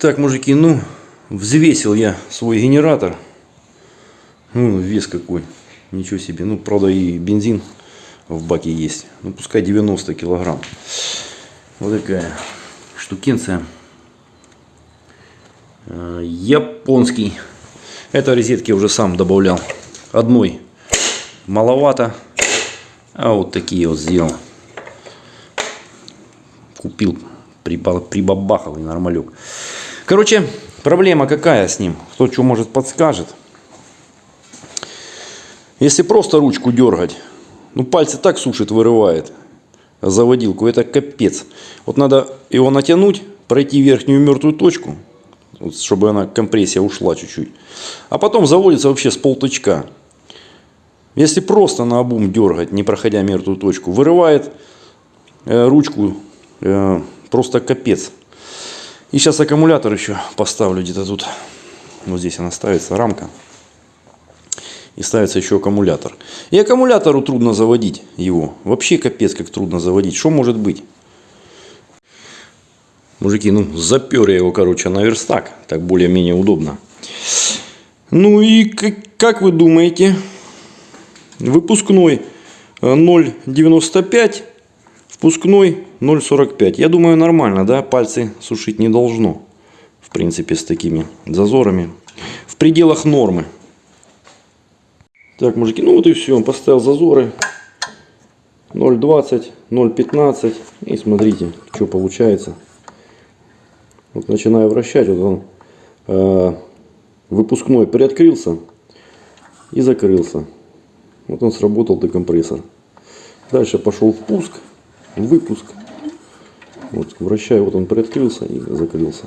Так, мужики, ну, взвесил я свой генератор. Ну, вес какой. Ничего себе. Ну, правда, и бензин в баке есть. Ну, пускай 90 килограмм. Вот такая штукенция. Э, Японский. Это розетки уже сам добавлял. Одной маловато. А вот такие вот сделал. Купил, приба- прибабахал и нормалек. Короче, проблема какая с ним? Кто что может подскажет. Если просто ручку дергать, ну пальцы так сушит, вырывает заводилку, это капец. Вот надо его натянуть, пройти верхнюю мертвую точку, вот, чтобы она компрессия ушла чуть-чуть. А потом заводится вообще с полточка. Если просто на обум дергать, не проходя мертвую точку, вырывает э, ручку э, просто капец. И сейчас аккумулятор еще поставлю где-то тут. Вот здесь она ставится, рамка. И ставится еще аккумулятор. И аккумулятору трудно заводить его. Вообще капец как трудно заводить. Что может быть? Мужики, ну запер я его, короче, на верстак. Так более-менее удобно. Ну и как, как вы думаете, выпускной э, 0,95, впускной 0,45. Я думаю нормально, да, пальцы сушить не должно. В принципе, с такими зазорами. В пределах нормы. Так, мужики, ну вот и все. Поставил зазоры. 0,20, 0,15. И смотрите, что получается. Вот начинаю вращать, вот он э, выпускной приоткрылся и закрылся. Вот он сработал декомпрессор. Дальше пошел впуск, выпуск. Вот вращаю, вот он приоткрылся и закрылся.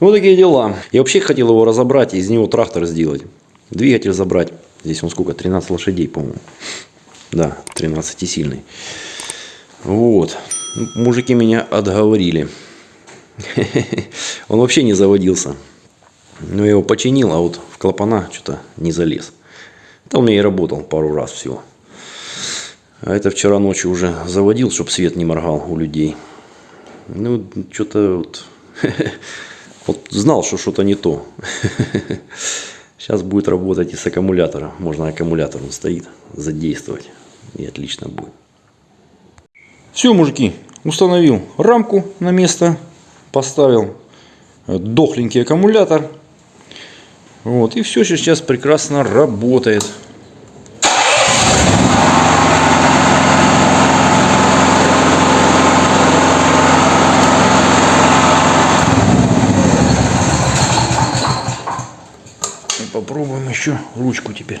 Вот такие дела. Я вообще хотел его разобрать из него трактор сделать. Двигатель забрать. Здесь он сколько? 13 лошадей, по-моему. Да, 13 сильный. Вот. Мужики меня отговорили. Он вообще не заводился. Но я его починил, а вот в клапана что-то не залез. Он мне и работал пару раз всего. А это вчера ночью уже заводил, чтобы свет не моргал у людей. Ну, что-то вот... Вот знал, что что-то не то. Сейчас будет работать и с аккумулятора. Можно аккумулятор, он стоит, задействовать. И отлично будет. Все, мужики, установил рамку на место. Поставил дохленький аккумулятор. Вот, и все сейчас прекрасно работает. Попробуем еще ручку теперь.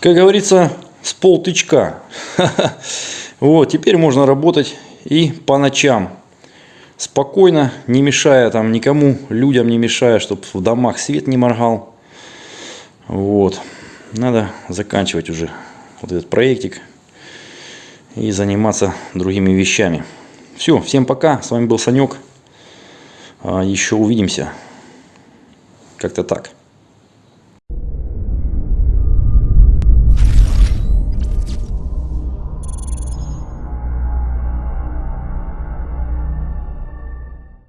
Как говорится, с полтычка. Вот, теперь можно работать и по ночам. Спокойно, не мешая там никому, людям не мешая, чтобы в домах свет не моргал. Вот. Надо заканчивать уже вот этот проектик и заниматься другими вещами. Все, всем пока. С вами был Санек. А, Еще увидимся. Как-то так.